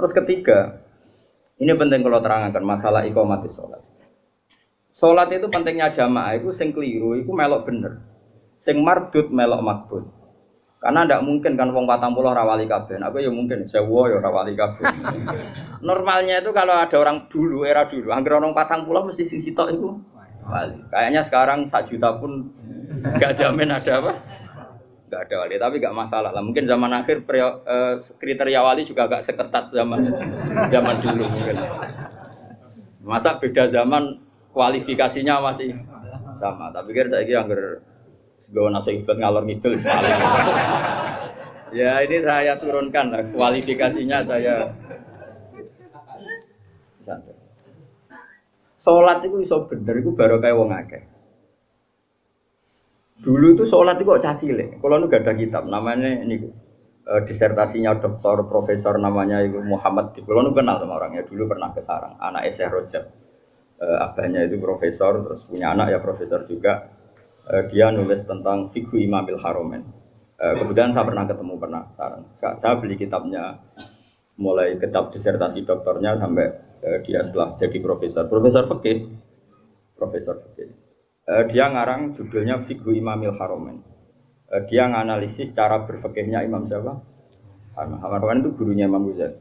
Terus ketiga, ini penting kalau terangkan masalah iqamati sholat. Sholat itu pentingnya jamaah, itu sing keliru, itu melok bener. Sing mardut melok makbul. Karena tidak mungkin kan wong patang pulau rawali kabeh. Aku ya mungkin sewa ya rawali kabeh. Normalnya itu kalau ada orang dulu era dulu, angger orang patang pulau mesti sing sitok itu wali. Kayaknya sekarang sak juta pun nggak jamin ada apa? Nggak ada wali, tapi nggak masalah lah. Mungkin zaman akhir prio, eh, kriteria wali juga agak seketat zaman zaman dulu mungkin. Masa beda zaman kualifikasinya masih sama. Tapi kira saya kira angger Segawa nasi ikut ngalor ngidul. ya ini saya turunkan lah kualifikasinya saya. Santai. Sholat itu iso bener itu baru kayak wong akeh. Dulu itu sholat itu kok caci le. Kalau nu gak ada kitab namanya ini uh, disertasinya dokter profesor namanya itu Muhammad. Kalau nu kenal sama orangnya dulu pernah ke Sarang. Anak Syekh Rojab. Uh, abahnya itu profesor terus punya anak ya profesor juga uh, dia nulis tentang fikhu imamil haromen. Uh, kemudian saya pernah ketemu pernah sarang. Saya, saya beli kitabnya mulai kitab disertasi doktornya sampai uh, dia setelah jadi profesor. Profesor fikih, profesor fikih. Uh, dia ngarang judulnya fikhu imamil haromen. Uh, dia nganalisis cara berfikihnya Imam siapa? Haromen itu gurunya Imam Ghazali.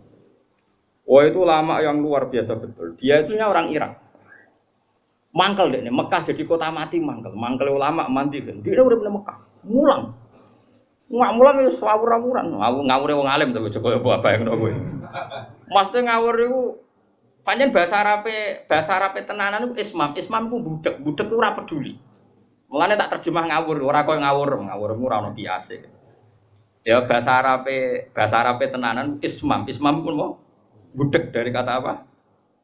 Oh itu lama yang luar biasa betul. Dia itu orang Irak mangkel deh Mekah jadi kota mati mangkel mangkel ulama mandi kan dia udah pernah Mekah mulang nggak mulang ya sawur awuran ngawur ngawur wong alim tapi coba apa yang gue maksudnya ngawur itu panjang bahasa Arab bahasa Arab tenanan itu ismam ismam itu budak budak itu rapat peduli Mulanya tak terjemah ngawur, orang kau ngawur, ngawur itu rano biasa. Ya bahasa Arab bahasa Arab tenanan ismam, ismam pun mau budak dari kata apa?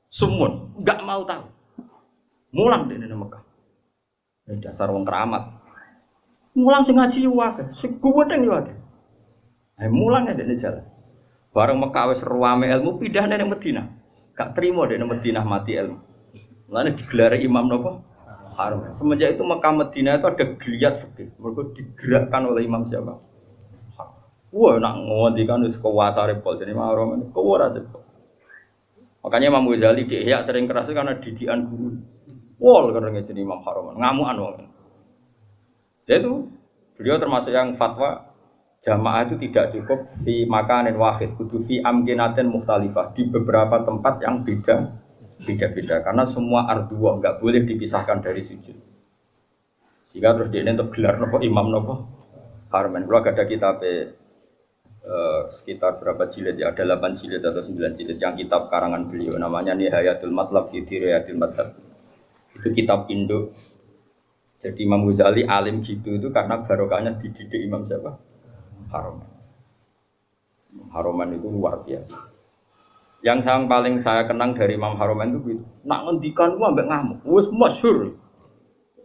Sumun, nggak mau tahu. Mulang di Mekah. Ini dasar wong keramat. Mulang sing ngaji wae, sing kuwedeng yo wae. Ayo mulang di jalan. Bareng Mekah wis ruame ilmu pindah dari Medina. Gak terima dari Medina mati ilmu. Mulane digelar imam nopo? Harum. Semenjak itu Mekah Medina itu ada geliat fikih. Mereka digerakkan oleh imam siapa? Wah, nak ngondikan wis kuwasa repol jadi mahrum ini kuwara Makanya Imam Ghazali di sering keras karena didikan guru. Wol karena jadi Imam Haroman, ngamuan wong. Ya itu beliau termasuk yang fatwa jamaah itu tidak cukup fi makanin wahid, kudu fi amkinatin mukhtalifah. Di beberapa tempat yang beda beda-beda. Karena semua ardua nggak boleh dipisahkan dari sujud. Sehingga terus dia untuk gelar nopo imam nopo Harman. Kalau ada kitab eh, sekitar berapa jilid ya? Ada 8 jilid atau 9 jilid yang kitab karangan beliau. Namanya Nihayatul Matlab fi Madhab itu kitab Indo jadi Imam Ghazali alim gitu itu karena barokahnya dididik Imam siapa Haroman Haroman itu luar biasa. Yang yang paling saya kenang dari Imam Haroman itu gitu. Nak ngendikan gua ambek ngamuk. Wes masyur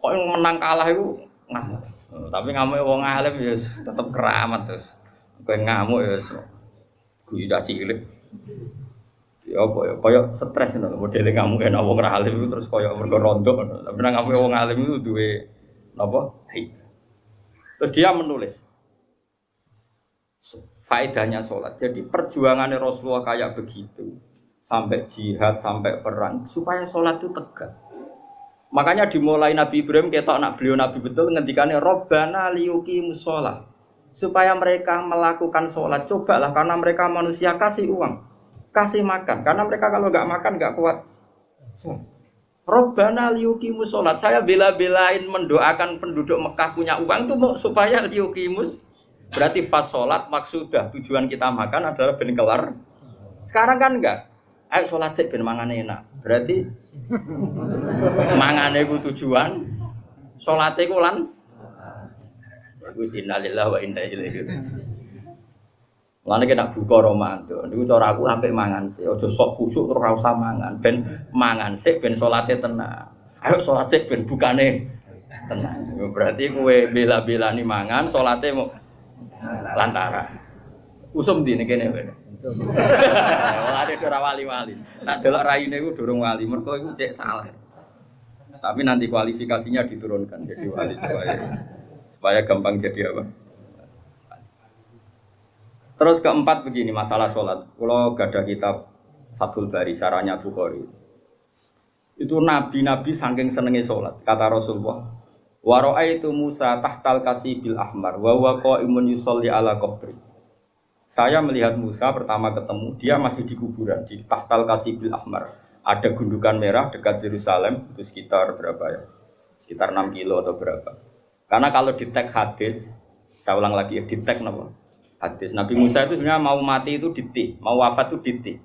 kok yang menang kalah itu ngamuk. Tapi ngamuk wong alim ya tetap keramat terus kau ngamuk ya gue udah cilik. Ya apa ya? Koyo stres ngono. Modele kamu enak wong alim itu terus koyo mergo rondo tapi nang kamu wong alim itu duwe haid. Terus dia menulis faedahnya sholat. Jadi perjuangannya Rasulullah kayak begitu. Sampai jihad sampai perang. Supaya sholat itu tegak. Makanya dimulai Nabi Ibrahim kita anak beliau Nabi betul ngendikannya Robbana liyuki musola supaya mereka melakukan sholat. Cobalah karena mereka manusia kasih uang. Kasih makan. Karena mereka kalau nggak makan nggak kuat. Robbana liukimus sholat. Saya bela-belain mendoakan penduduk Mekah punya uang itu mau supaya liukimus berarti fas sholat maksudah tujuan kita makan adalah ben kelar. Sekarang kan enggak. Ayo sholat sih ben mangan enak. Berarti mangan itu tujuan sholatnya kulan Iku sinalillah wa inna ilaihi Lalu kita buka romanto, itu cara aku sampai mangan sih, ojo sok khusuk terus rasa mangan, ben mangan sih, ben sholatnya tenang. Ayo sholat sih, ben bukane tenang. Berarti kue bela-bela nih mangan, sholatnya mau lantara. Usum di nih kene. Wah ada dora wali-wali. Tak delok raine iku durung wali, mergo iku cek salah. Tapi nanti kualifikasinya diturunkan jadi wali supaya supaya gampang jadi apa? Terus keempat begini masalah sholat. Kalau gak ada kitab Fathul Bari, saranya Bukhari. Itu nabi-nabi saking senengnya sholat. Kata Rasulullah, Waro'a itu Musa tahtal kasih bil ahmar, wawa imun yusolli ala kubri. Saya melihat Musa pertama ketemu, dia masih di kuburan, di tahtal kasih bil ahmar. Ada gundukan merah dekat Yerusalem, itu sekitar berapa ya? Sekitar 6 kilo atau berapa. Karena kalau di tag hadis, saya ulang lagi, di tag hadis. Nabi Musa itu sebenarnya mau mati itu di Tih, mau wafat itu di Tih.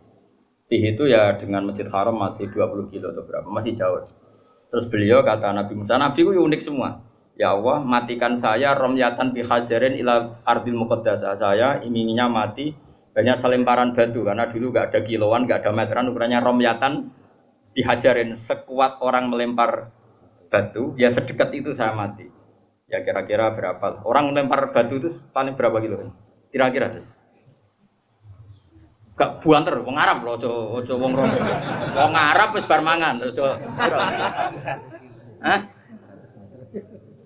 Tih itu ya dengan Masjid Haram masih 20 kilo atau berapa, masih jauh. Terus beliau kata Nabi Musa, Nabi itu unik semua. Ya Allah, matikan saya romyatan bihajarin ila ardil muqaddasah. Saya inginnya mati banyak selemparan batu karena dulu gak ada kiloan, gak ada meteran ukurannya romyatan dihajarin sekuat orang melempar batu, ya sedekat itu saya mati. Ya kira-kira berapa? Orang melempar batu itu paling berapa kilo? Kira-kira. Gak buanter, wong Arab loh, ojo ojo wong rom. Wong Arab wis bar mangan, ojo. Hah?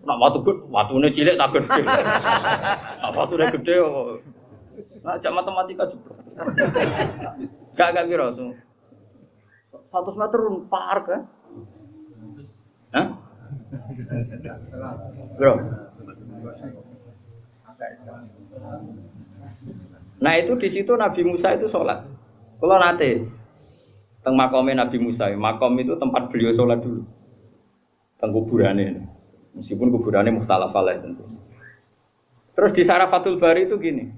Nak watu gede, watune cilik tak gede. Nak watune gede kok. Nak jak matematika juga. Gak gak kira so. 100 meter par kan? Hah? Bro. Nah itu di situ Nabi Musa itu sholat. Kalau nanti teng makomnya Nabi Musa, makom itu tempat beliau sholat dulu. Teng kuburannya, meskipun kuburannya muhtalaf alaih tentu. Terus di Sarafatul Bari itu gini,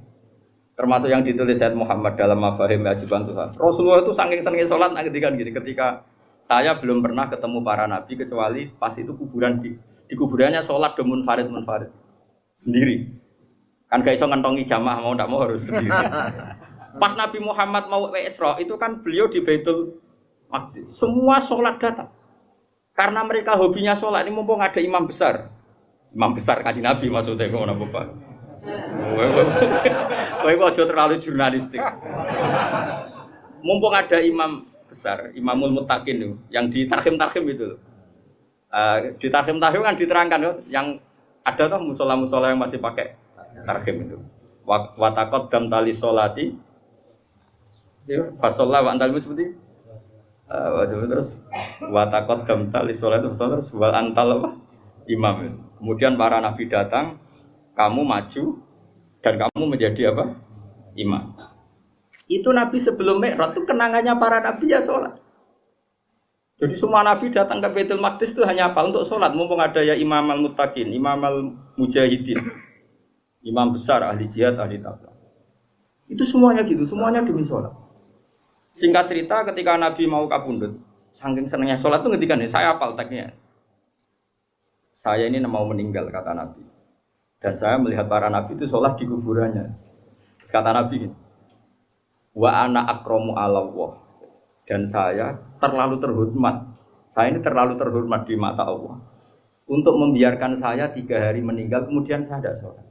termasuk yang ditulis Said Muhammad dalam Mafahim Ajiban Tuhan. Rasulullah itu saking senengnya sholat kan gini, ketika saya belum pernah ketemu para nabi kecuali pas itu kuburan di, di kuburannya sholat demun farid munfarid sendiri. Kan gak iso ngentongi jamaah mau ndak mau harus sendiri. Pas Nabi Muhammad mau ke Isra itu kan beliau di Baitul Maqdis. Semua sholat datang. Karena mereka hobinya sholat ini mumpung ada imam besar. Imam besar kaji Nabi maksudnya kok napa Pak? Kowe kok aja terlalu jurnalistik. Mumpung ada imam besar, Imamul Mutakin itu, yang di tarhim-tarhim itu. Uh, di tarhim-tarhim kan diterangkan yang ada tuh musola-musola yang masih pakai tarhim itu. Watakot dam tali solati. Fasolah wa antal seperti? Uh, terus? Watakot dam tali solati terus. Wal antal apa? Imam. Kemudian para nabi datang kamu maju dan kamu menjadi apa? Imam. Itu nabi sebelum mi'raj itu kenangannya para nabi ya sholat. Jadi semua nabi datang ke Baitul Maqdis itu hanya apa? Untuk sholat. Mumpung ada ya imam al-muttaqin, imam al-mujahidin imam besar ahli jihad ahli takwa itu semuanya gitu semuanya demi sholat. Singkat cerita ketika nabi mau kabundut saking senangnya sholat tuh ngerti nih saya apal teknya saya ini mau meninggal kata nabi. Dan saya melihat para nabi itu sholat di kuburannya. Kata nabi wa ana akromu Allah dan saya terlalu terhormat. Saya ini terlalu terhormat di mata Allah. Untuk membiarkan saya tiga hari meninggal kemudian saya tidak sholat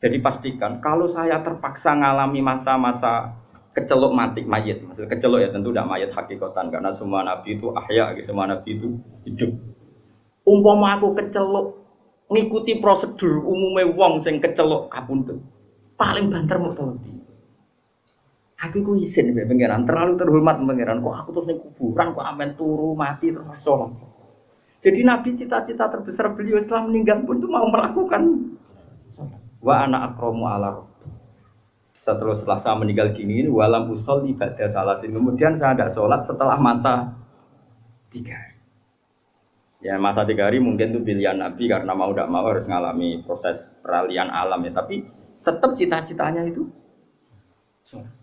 jadi pastikan kalau saya terpaksa ngalami masa-masa kecelok mati mayat, maksud kecelok ya tentu tidak mayat hakikatan karena semua nabi itu ahya, semua nabi itu hidup. Umpama aku kecelok ngikuti prosedur umumnya wong sing kecelok kabuntut, paling banter mau tahu Aku ku izin ya pangeran, terlalu terhormat pangeran. Kok aku terus nih kuburan, kok amen turu mati terus sholat. Jadi Nabi cita-cita terbesar beliau setelah meninggal pun itu mau melakukan sholat wa anak akromu ala setelah setelah saya meninggal gini walam usol ibadah salasin. Kemudian saya ada sholat setelah masa tiga ya masa tiga hari mungkin itu pilihan nabi karena mau tidak mau harus mengalami proses peralihan alam ya. Tapi tetap cita-citanya itu sholat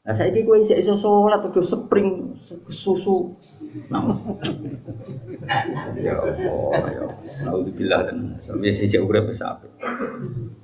Nah saya ini gue isi iso udah spring susu. Nah, ya Allah, ya. Alhamdulillah dan sampai sejak urip besar.